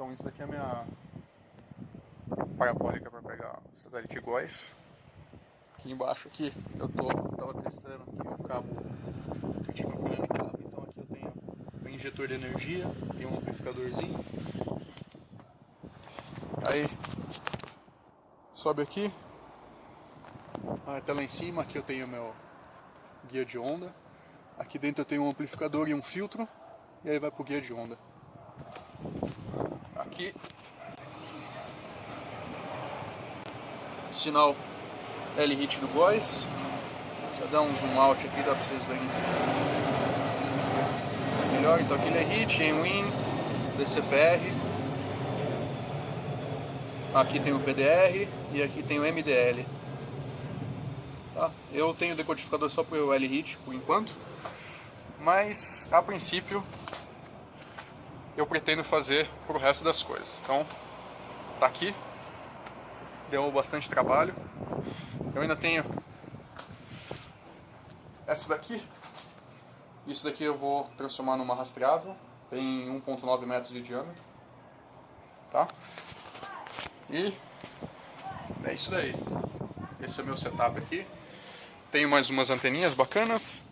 Então isso aqui é a minha parabólica para pegar o satélite Góis. Aqui embaixo aqui eu tô tava testando aqui o cabo que eu tive um problema de cabo. Então aqui eu tenho um injetor de energia, tem um amplificadorzinho. Aí sobe aqui, até lá em cima, aqui eu tenho meu guia de onda. Aqui dentro eu tenho um amplificador e um filtro, e aí vai pro guia de onda. Aqui sinal L-Hit do Boys. Se eu dar um zoom out aqui, dá pra vocês verem melhor. Então aqui é hit, em win, DCPR. Aqui tem o PDR e aqui tem o MDL. Tá? Eu tenho decodificador só para o L-Hit por enquanto, mas a princípio eu pretendo fazer para o resto das coisas. Então, tá aqui, deu bastante trabalho. Eu ainda tenho essa daqui. Isso daqui eu vou transformar numa rastreável. Tem 1.9 metros de diâmetro. Tá? E é isso daí. Esse é meu setup aqui. Tenho mais umas anteninhas bacanas.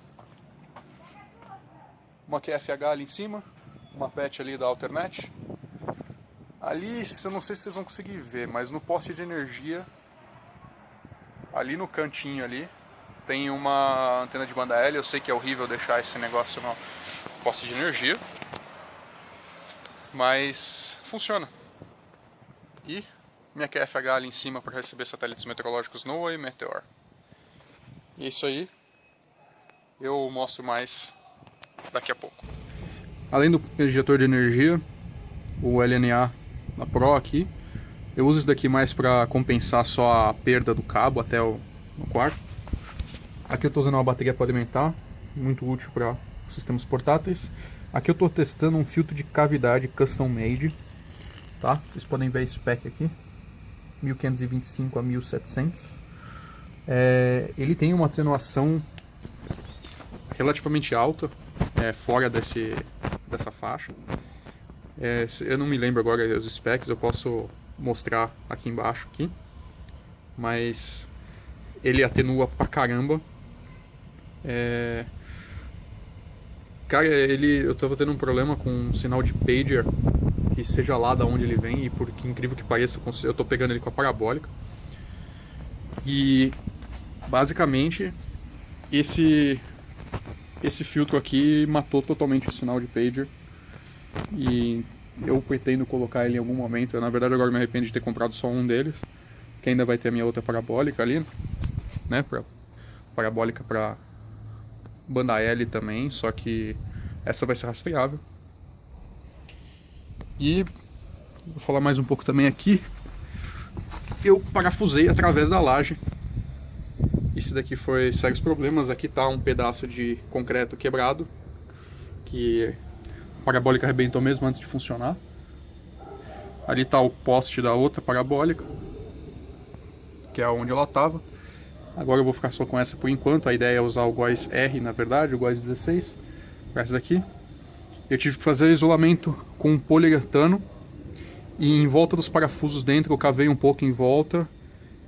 Uma QFH ali em cima. Uma PET ali da Alternet. Ali, eu não sei se vocês vão conseguir ver, mas no poste de energia, ali no cantinho ali, tem uma antena de banda L. Eu sei que é horrível deixar esse negócio no poste de energia, mas funciona. E minha QFH ali em cima para receber satélites meteorológicos NOAA e Meteor. E é isso aí. Eu mostro mais daqui a pouco. Além do injetor de energia, o LNA na Pro aqui, eu uso isso daqui mais para compensar só a perda do cabo até o quarto. Aqui eu estou usando uma bateria para alimentar, muito útil para sistemas portáteis. Aqui eu estou testando um filtro de cavidade custom made, tá? Vocês podem ver a spec aqui, 1525 a 1700. É, ele tem uma atenuação relativamente alta, é, fora desse, dessa faixa. É, eu não me lembro agora os specs, eu posso mostrar aqui embaixo aqui. Mas ele atenua pra caramba. É... Cara, ele, eu tava tendo um problema com um sinal de pager, que seja lá da onde ele vem, e por que incrível que pareça, eu tô pegando ele com a parabólica. E basicamente esse esse filtro aqui matou totalmente o sinal de pager e eu pretendo colocar ele em algum momento. Eu, na verdade agora me arrependo de ter comprado só um deles, que ainda vai ter a minha outra parabólica ali, né, pra, parabólica para banda L também, só que essa vai ser rastreável. E vou falar mais um pouco também aqui. Eu parafusei através da laje isso daqui foi sérios problemas. Aqui tá um pedaço de concreto quebrado, que a parabólica arrebentou mesmo antes de funcionar. Ali tá o poste da outra parabólica, que é onde ela tava. Agora eu vou ficar só com essa por enquanto. A ideia é usar o GOES R, na verdade, o GOES 16, para essa daqui. Eu tive que fazer isolamento com poliuretano e em volta dos parafusos dentro eu cavei um pouco em volta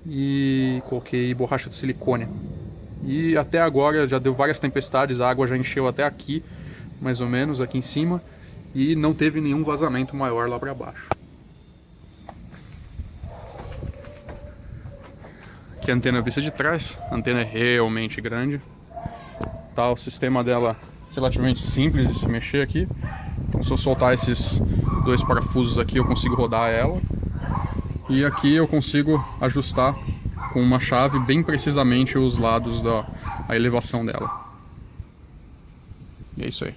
e coloquei borracha de silicone. E até agora já deu várias tempestades, a água já encheu até aqui, mais ou menos, aqui em cima, e não teve nenhum vazamento maior lá para baixo. Aqui a antena vista de trás, a antena é realmente grande. Tá, o sistema dela relativamente simples de se mexer aqui. Então se eu soltar esses dois parafusos aqui eu consigo rodar ela. E aqui eu consigo ajustar com uma chave bem precisamente os lados da elevação dela. E é isso aí.